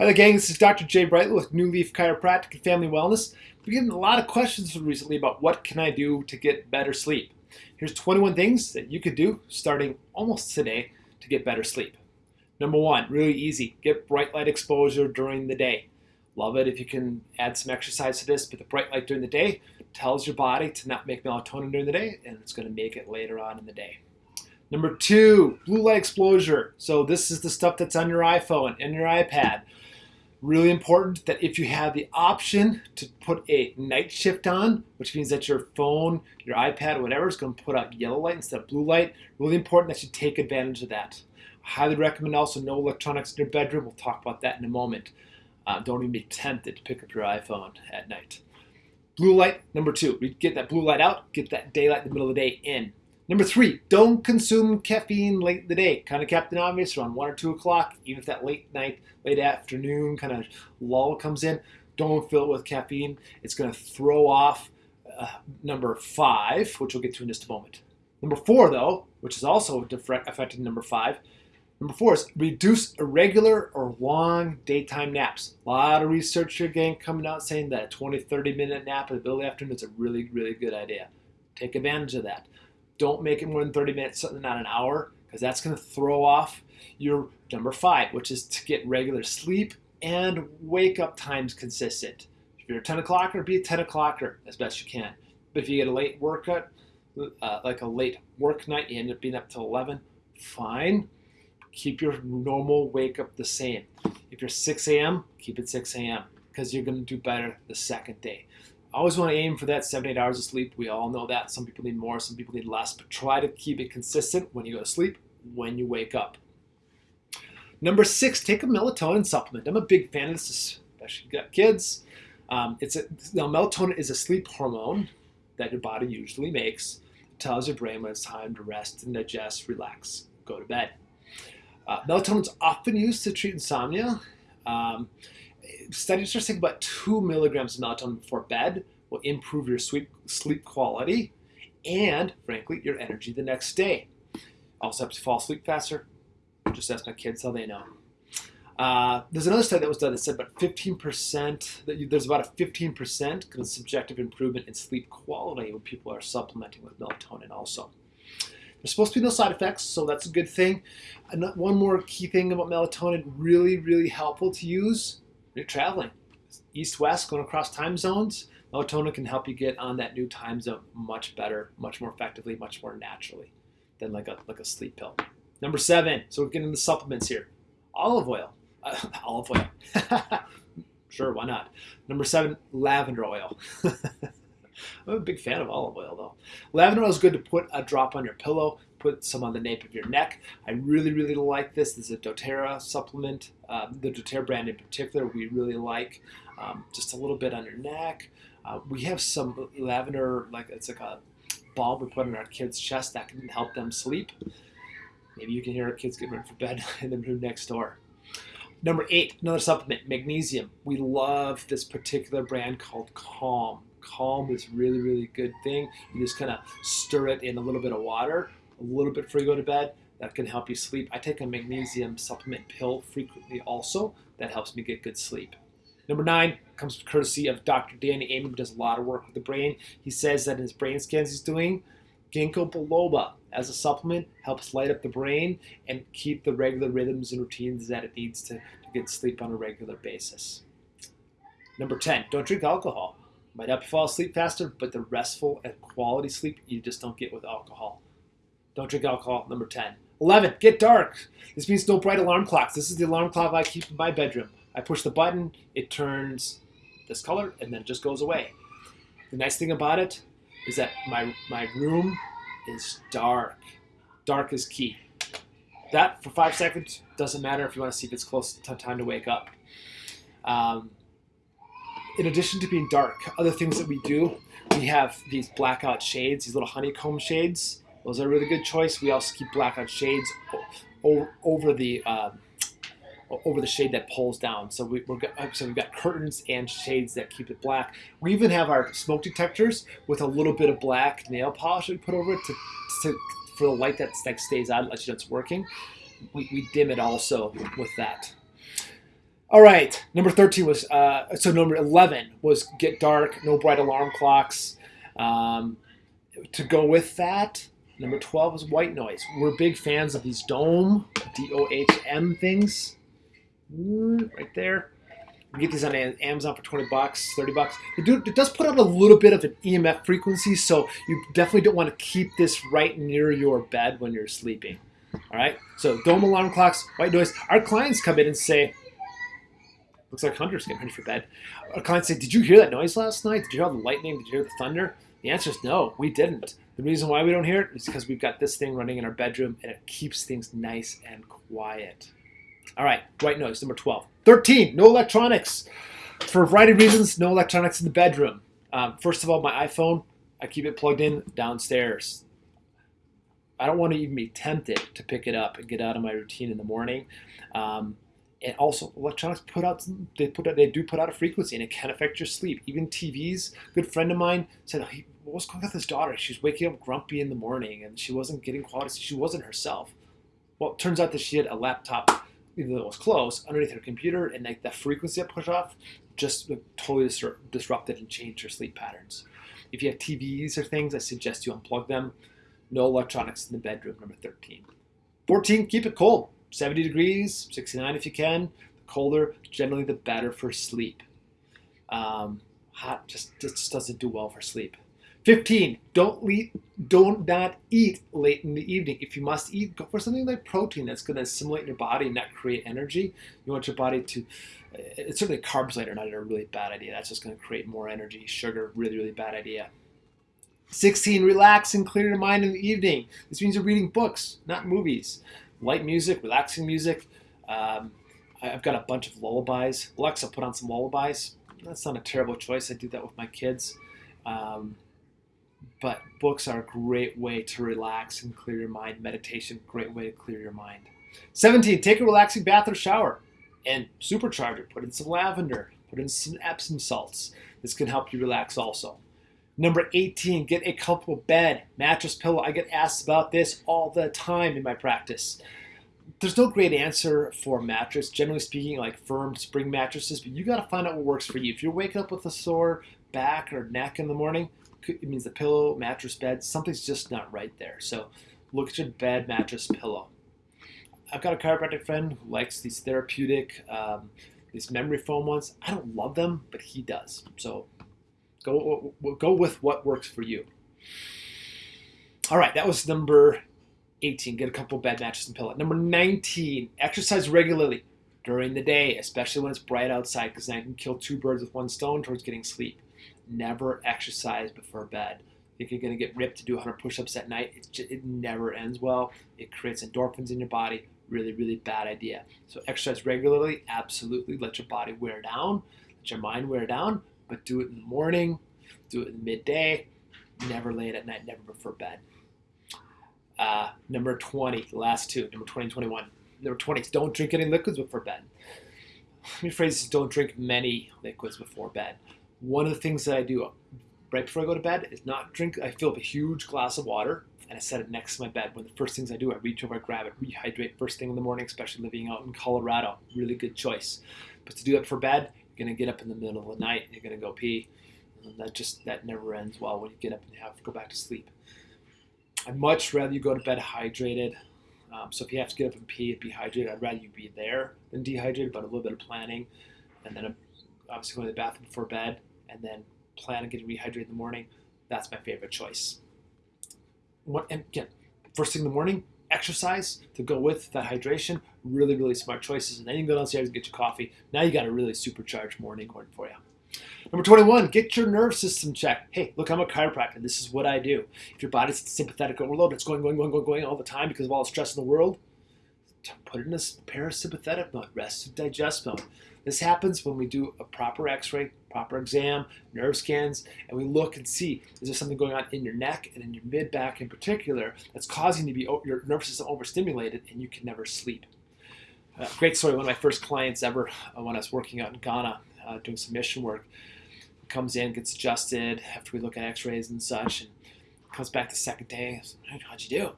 Hi there, gang. This is Dr. Jay Brightly with New Leaf Chiropractic and Family Wellness. We're getting a lot of questions recently about what can I do to get better sleep. Here's 21 things that you could do starting almost today to get better sleep. Number one, really easy. Get bright light exposure during the day. Love it if you can add some exercise to this, but the bright light during the day tells your body to not make melatonin during the day, and it's going to make it later on in the day. Number two, blue light exposure. So this is the stuff that's on your iPhone and your iPad. Really important that if you have the option to put a night shift on, which means that your phone, your iPad, whatever is going to put out yellow light instead of blue light, really important that you take advantage of that. Highly recommend also no electronics in your bedroom. We'll talk about that in a moment. Uh, don't even be tempted to pick up your iPhone at night. Blue light, number two, we get that blue light out, get that daylight in the middle of the day in. Number three, don't consume caffeine late in the day. Kind of Captain Obvious around one or two o'clock, even if that late night, late afternoon kind of lull comes in, don't fill it with caffeine. It's going to throw off uh, number five, which we'll get to in just a moment. Number four, though, which is also affecting number five, Number four is reduce irregular or long daytime naps. A lot of research gang, coming out saying that a 20, 30 minute nap in the middle of the afternoon is a really, really good idea. Take advantage of that. Don't make it more than 30 minutes, certainly not an hour, because that's going to throw off your number five, which is to get regular sleep and wake up times consistent. If you're a 10 o'clocker, be a 10 o'clocker as best you can. But if you get a late workout, uh, like a late work night, you end up being up till 11, fine. Keep your normal wake up the same. If you're 6 a.m., keep it 6 a.m. because you're going to do better the second day always want to aim for that seven, eight hours of sleep. We all know that. Some people need more, some people need less, but try to keep it consistent when you go to sleep, when you wake up. Number six, take a melatonin supplement. I'm a big fan of this, especially if you got kids. Um, it's a, now, melatonin is a sleep hormone that your body usually makes. It tells your brain when it's time to rest and digest, relax, go to bed. Uh, melatonin is often used to treat insomnia. Um, studies are saying about two milligrams of melatonin before bed will improve your sleep, sleep quality and, frankly, your energy the next day. Also helps you fall asleep faster. Just ask my kids how they know. Uh, there's another study that was done that said about 15%, that you, there's about a 15% kind of subjective improvement in sleep quality when people are supplementing with melatonin also. There's supposed to be no side effects, so that's a good thing. And one more key thing about melatonin, really, really helpful to use you're traveling east west, going across time zones. Melatonin can help you get on that new time zone much better, much more effectively, much more naturally than like a like a sleep pill. Number seven. So we're getting the supplements here. Olive oil. Uh, olive oil. sure, why not? Number seven, lavender oil. I'm a big fan of olive oil though. Lavender oil is good to put a drop on your pillow put some on the nape of your neck. I really, really like this. This is a doTERRA supplement. Um, the doTERRA brand in particular, we really like. Um, just a little bit on your neck. Uh, we have some lavender, like it's like a balm we put on our kids' chest that can help them sleep. Maybe you can hear our kids getting ready for bed in the room next door. Number eight, another supplement, magnesium. We love this particular brand called Calm. Calm is really, really good thing. You just kind of stir it in a little bit of water a little bit before you go to bed. That can help you sleep. I take a magnesium supplement pill frequently also. That helps me get good sleep. Number nine comes courtesy of Dr. Danny Amen, who does a lot of work with the brain. He says that in his brain scans he's doing, ginkgo biloba as a supplement helps light up the brain and keep the regular rhythms and routines that it needs to, to get sleep on a regular basis. Number 10, don't drink alcohol. Might help you fall asleep faster, but the restful and quality sleep you just don't get with alcohol. Don't drink alcohol. Number 10. 11. Get dark. This means no bright alarm clocks. This is the alarm clock I keep in my bedroom. I push the button, it turns this color, and then it just goes away. The nice thing about it is that my, my room is dark. Dark is key. That, for five seconds, doesn't matter if you want to see if it's close to time to wake up. Um, in addition to being dark, other things that we do, we have these blackout shades, these little honeycomb shades those are a really good choice. We also keep blackout shades over the uh, over the shade that pulls down. So, we, are so we've got curtains and shades that keep it black. We even have our smoke detectors with a little bit of black nail polish we put over it to, to for the light that, that stays on, lets you know it's working. We, we dim it also with that. All right, number 13 was, uh, so number 11 was get dark, no bright alarm clocks. Um, to go with that, number 12 is white noise. We're big fans of these Dohm, D O H M things. Mm, right there. You get these on Amazon for 20 bucks, 30 bucks. It, do, it does put out a little bit of an EMF frequency, so you definitely don't want to keep this right near your bed when you're sleeping. All right, so Dohm alarm clocks, white noise. Our clients come in and say, looks like Hunter's getting ready for bed. Our clients say, did you hear that noise last night? Did you hear the lightning? Did you hear the thunder? The answer is no, we didn't. The reason why we don't hear it is because we've got this thing running in our bedroom and it keeps things nice and quiet. All right, white noise, number 12. 13, no electronics. For a variety of reasons, no electronics in the bedroom. Um, first of all, my iPhone, I keep it plugged in downstairs. I don't want to even be tempted to pick it up and get out of my routine in the morning. Um, and also, electronics put out they put out, they do put out a frequency, and it can affect your sleep. Even TVs. Good friend of mine said, hey, "What was going on with his daughter? She's waking up grumpy in the morning, and she wasn't getting quality. She wasn't herself." Well, it turns out that she had a laptop even though it was close, underneath her computer, and like the frequency it pushed off just uh, totally disrupted and changed her sleep patterns. If you have TVs or things, I suggest you unplug them. No electronics in the bedroom, number 13. 14, keep it cold. 70 degrees, 69 if you can. The colder, generally the better for sleep. Um, hot just, just doesn't do well for sleep. 15. Don't eat, don't not eat late in the evening. If you must eat, go for something like protein that's going to assimilate in your body and not create energy. You want your body to. It's certainly carbs later, not a really bad idea. That's just going to create more energy. Sugar, really, really bad idea. 16. Relax and clear your mind in the evening. This means you're reading books, not movies. Light music, relaxing music. Um, I've got a bunch of lullabies. Alexa, put on some lullabies. That's not a terrible choice. I do that with my kids. Um, but books are a great way to relax and clear your mind. Meditation, great way to clear your mind. 17, take a relaxing bath or shower and supercharge it. Put in some lavender, put in some Epsom salts. This can help you relax also. Number 18, get a comfortable bed, mattress, pillow. I get asked about this all the time in my practice. There's no great answer for mattress, generally speaking, like firm spring mattresses, but you got to find out what works for you. If you're waking up with a sore back or neck in the morning, it means the pillow, mattress, bed, something's just not right there. So look at your bed, mattress, pillow. I've got a chiropractic friend who likes these therapeutic, um, these memory foam ones. I don't love them, but he does. So go go with what works for you. All right, that was number 18. Get a couple bed mattresses and pillow. Number 19, exercise regularly during the day, especially when it's bright outside, because then I can kill two birds with one stone towards getting sleep never exercise before bed. Think you're going to get ripped to do 100 push-ups at night. Just, it never ends well. It creates endorphins in your body. Really, really bad idea. So exercise regularly. Absolutely. Let your body wear down. Let your mind wear down. But do it in the morning. Do it in midday. Never late at night. Never before bed. Uh, number 20, the last two. Number 20 and 21. Number 20 don't drink any liquids before bed. Let me phrase this, don't drink many liquids before bed one of the things that I do right before I go to bed is not drink. I fill up a huge glass of water and I set it next to my bed. One of the first things I do, I reach over, I grab it, rehydrate first thing in the morning, especially living out in Colorado. Really good choice. But to do that for bed, gonna get up in the middle of the night and you're gonna go pee. And that just that never ends well when you get up and you have to go back to sleep. I'd much rather you go to bed hydrated. Um, so if you have to get up and pee and be hydrated, I'd rather you be there than dehydrated, but a little bit of planning, and then obviously going to the bathroom before bed and then plan on getting rehydrated in the morning, that's my favorite choice. What, and again, first thing in the morning, exercise to go with that hydration. Really, really smart choices. And then you can go downstairs and get your coffee. Now you got a really supercharged morning going for you. Number 21, get your nerve system checked. Hey, look, I'm a chiropractor. This is what I do. If your body's sympathetic overload, it's going, going, going, going, going all the time because of all the stress in the world, put it in a parasympathetic mode, rest and digest mode. This happens when we do a proper x-ray, proper exam, nerve scans, and we look and see is there something going on in your neck and in your mid back in particular that's causing you to be your nervous system overstimulated and you can never sleep. Uh, great story. One of my first clients ever uh, when I was working out in Ghana uh, doing some mission work comes in, gets adjusted after we look at x-rays and such, and comes back the second day. Said, How'd you do?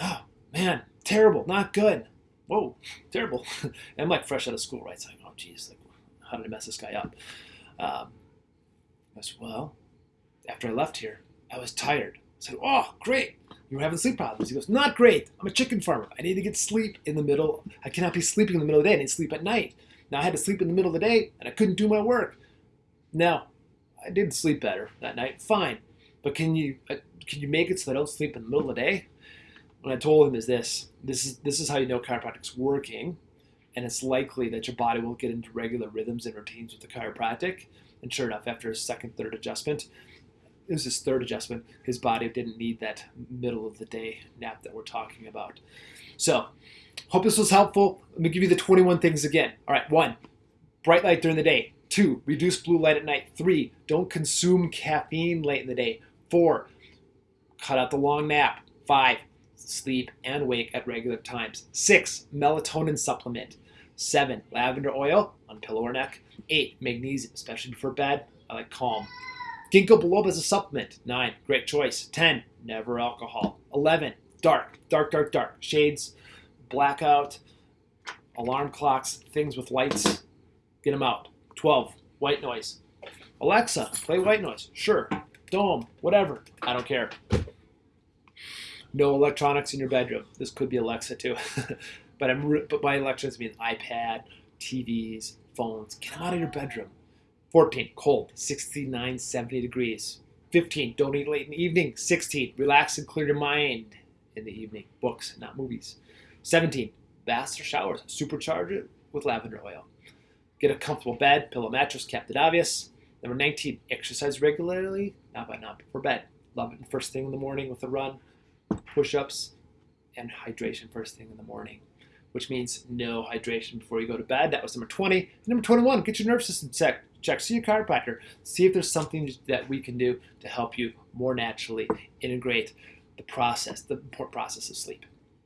Oh, man, terrible, not good. Whoa, terrible. I'm like fresh out of school, right? So geez, like, how did I mess this guy up? Um, I said, well, after I left here, I was tired. I said, oh, great. You were having sleep problems. He goes, not great. I'm a chicken farmer. I need to get sleep in the middle. I cannot be sleeping in the middle of the day. I need sleep at night. Now I had to sleep in the middle of the day, and I couldn't do my work. Now, I did sleep better that night. Fine, but can you uh, can you make it so that I don't sleep in the middle of the day? What I told him is this: this is this is how you know chiropractic's working, and it's likely that your body will get into regular rhythms and routines with the chiropractic. And sure enough, after his second, third adjustment, it was his third adjustment. His body didn't need that middle of the day nap that we're talking about. So, hope this was helpful. Let me give you the 21 things again. All right, one, bright light during the day. Two, reduce blue light at night. Three, don't consume caffeine late in the day. Four, cut out the long nap. Five, sleep and wake at regular times. Six, melatonin supplement. Seven, lavender oil on pillow or neck. Eight, magnesium, especially before bed. I like calm. Ginkgo biloba as a supplement. Nine, great choice. Ten, never alcohol. Eleven, dark, dark, dark, dark. Shades, blackout, alarm clocks, things with lights. Get them out. 12. White noise. Alexa, play white noise. Sure. Dohm, whatever. I don't care. No electronics in your bedroom. This could be Alexa too. but I'm but by electronics means iPad, TVs, phones. Get out of your bedroom. 14. Cold. 69, 70 degrees. 15. Don't eat late in the evening. 16. Relax and clear your mind in the evening. Books, not movies. 17. Baths or showers. Supercharge it with lavender oil. Get a comfortable bed, pillow, mattress, Captain Obvious. Number 19, exercise regularly, not by not before bed. Love it first thing in the morning with a run, push ups, and hydration first thing in the morning, which means no hydration before you go to bed. That was number 20. And number 21, get your nerve system checked. Check, see your chiropractor, see if there's something that we can do to help you more naturally integrate the process, the important process of sleep.